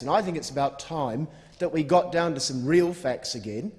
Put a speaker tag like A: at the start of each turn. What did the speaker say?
A: And I think it's about time that we got down to some real facts again.